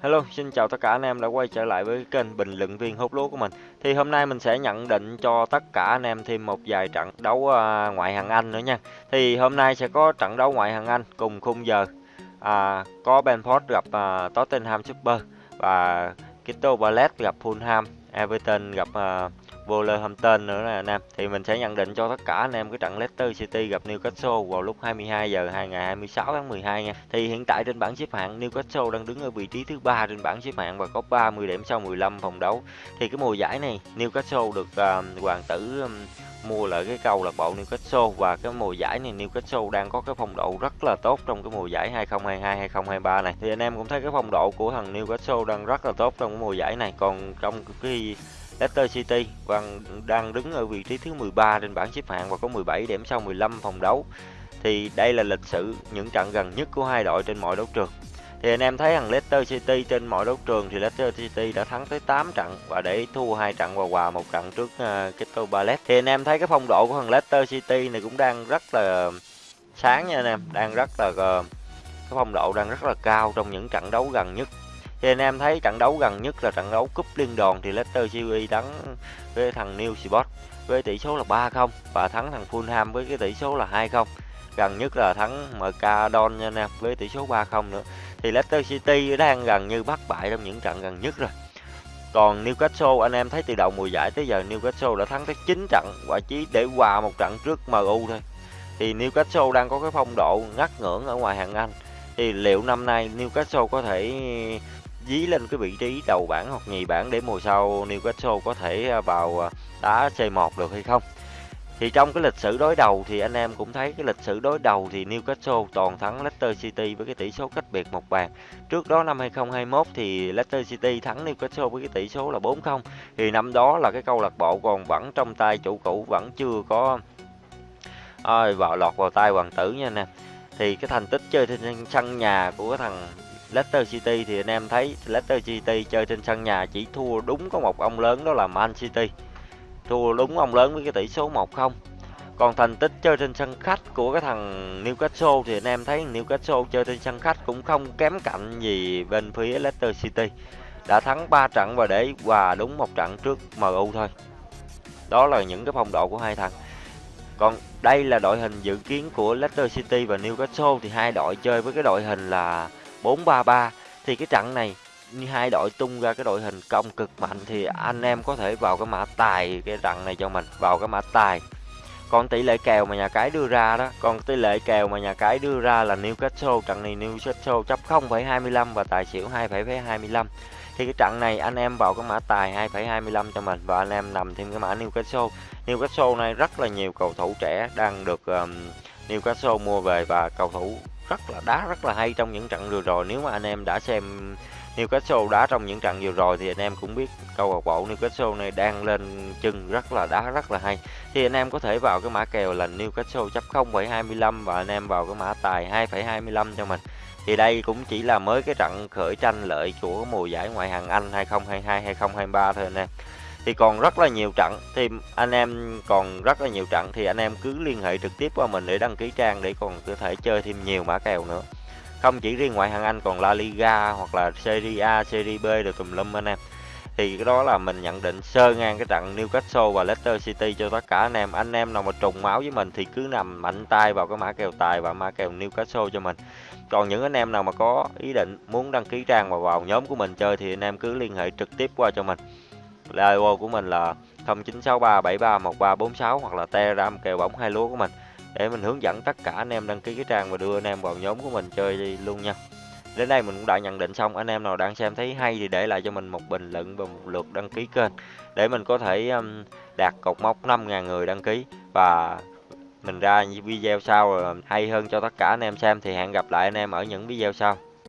Hello, xin chào tất cả anh em đã quay trở lại với kênh bình luận viên hút lúa của mình. Thì hôm nay mình sẽ nhận định cho tất cả anh em thêm một vài trận đấu uh, ngoại hạng Anh nữa nha. Thì hôm nay sẽ có trận đấu ngoại hạng Anh cùng khung giờ. À, có Benford gặp uh, Tottenham Super và Crystal Palace gặp Fulham, Everton gặp uh, Wolverhampton nữa nè anh em thì mình sẽ nhận định cho tất cả anh em cái trận Leicester City gặp Newcastle vào lúc 22 giờ ngày 26 tháng 12 nha. Thì hiện tại trên bảng xếp hạng Newcastle đang đứng ở vị trí thứ ba trên bảng xếp hạng và có 30 điểm sau 15 vòng đấu. Thì cái mùa giải này Newcastle được uh, hoàng tử um, mua lại cái câu lạc bộ Newcastle và cái mùa giải này Newcastle đang có cái phong độ rất là tốt trong cái mùa giải 2022 2023 này. Thì anh em cũng thấy cái phong độ của thằng Newcastle đang rất là tốt trong cái mùa giải này. Còn trong cái Leicester City vẫn đang đứng ở vị trí thứ 13 trên bảng xếp hạng và có 17 điểm sau 15 vòng đấu. Thì đây là lịch sử những trận gần nhất của hai đội trên mọi đấu trường. Thì anh em thấy rằng Leicester City trên mọi đấu trường thì Leicester City đã thắng tới 8 trận và để thua hai trận và hòa một trận trước uh, Crystal Palace. Thì anh em thấy cái phong độ của thằng Leicester City này cũng đang rất là sáng nha anh em, đang rất là uh, cái phong độ đang rất là cao trong những trận đấu gần nhất thì anh em thấy trận đấu gần nhất là trận đấu cúp liên đoàn thì Leicester City thắng với thằng Newport với tỷ số là 3-0 và thắng thằng Fulham với cái tỷ số là 2-0 gần nhất là thắng MK Don nha anh em với tỷ số 3-0 nữa. Thì Leicester City đang gần như bắt bại trong những trận gần nhất rồi. Còn Newcastle, anh em thấy từ đầu mùa giải tới giờ Newcastle đã thắng tới 9 trận và chỉ để hòa một trận trước MU thôi. Thì Newcastle đang có cái phong độ ngắt ngưỡng ở ngoài hạng Anh. Thì liệu năm nay Newcastle có thể dí lên cái vị trí đầu bảng hoặc nhì bảng để mùa sau Newcastle có thể à, vào à, đá C1 được hay không thì trong cái lịch sử đối đầu thì anh em cũng thấy cái lịch sử đối đầu thì Newcastle toàn thắng Leicester City với cái tỷ số cách biệt một bàn. Trước đó năm 2021 thì Leicester City thắng Newcastle với cái tỷ số là 4-0. Thì năm đó là cái câu lạc bộ còn vẫn trong tay, chủ cũ vẫn chưa có ơi vào lọt vào tay hoàng tử nha anh em. Thì cái thành tích chơi trên sân nhà của cái thằng Leicester City thì anh em thấy Leicester City chơi trên sân nhà chỉ thua đúng có một ông lớn đó là Man City. Thua đúng ông lớn với cái tỷ số 1-0. Còn thành tích chơi trên sân khách của cái thằng Newcastle thì anh em thấy Newcastle chơi trên sân khách cũng không kém cạnh gì bên phía Leicester City. Đã thắng 3 trận và để hòa đúng một trận trước MU thôi. Đó là những cái phong độ của hai thằng. Còn đây là đội hình dự kiến của Leicester City và Newcastle thì hai đội chơi với cái đội hình là 4-3-3 thì cái trận này như hai đội tung ra cái đội hình công cực mạnh thì anh em có thể vào cái mã tài cái trận này cho mình vào cái mã tài. Còn tỷ lệ kèo mà nhà cái đưa ra đó còn tỷ lệ kèo mà nhà cái đưa ra là Newcastle trận này Newcastle chấp 0,25 và tài xỉu 2,25 thì cái trận này anh em vào cái mã tài 2,25 cho mình và anh em nằm thêm cái mã Newcastle. Newcastle này rất là nhiều cầu thủ trẻ đang được um, Newcastle mua về và cầu thủ rất là đá rất là hay trong những trận vừa rồi. Nếu mà anh em đã xem Newcastle đá trong những trận vừa rồi thì anh em cũng biết câu lạc bộ Newcastle này đang lên chân rất là đá rất là hay. Thì anh em có thể vào cái mã kèo là Newcastle chấp 0,25 và anh em vào cái mã tài 2,25 cho mình. Thì đây cũng chỉ là mới cái trận khởi tranh lợi của mùa giải ngoại hạng Anh 2022 2023 thôi anh em thì còn rất là nhiều trận. Thì anh em còn rất là nhiều trận. Thì anh em cứ liên hệ trực tiếp qua mình để đăng ký trang để còn có thể chơi thêm nhiều mã kèo nữa. Không chỉ riêng ngoại hạng Anh còn La Liga hoặc là Serie A, Serie B được tùm lum anh em. Thì cái đó là mình nhận định sơ ngang cái trận Newcastle và Leicester City cho tất cả anh em. Anh em nào mà trùng máu với mình thì cứ nằm mạnh tay vào cái mã kèo tài và mã kèo Newcastle cho mình. Còn những anh em nào mà có ý định muốn đăng ký trang và vào nhóm của mình chơi thì anh em cứ liên hệ trực tiếp qua cho mình. Zalo của mình là 0963731346 hoặc là Telegram kèo bóng hai lúa của mình để mình hướng dẫn tất cả anh em đăng ký cái trang và đưa anh em vào nhóm của mình chơi luôn nha. Đến đây mình cũng đã nhận định xong, anh em nào đang xem thấy hay thì để lại cho mình một bình luận và một lượt đăng ký kênh để mình có thể um, đạt cột mốc 5.000 người đăng ký và mình ra video sau hay hơn cho tất cả anh em xem thì hẹn gặp lại anh em ở những video sau.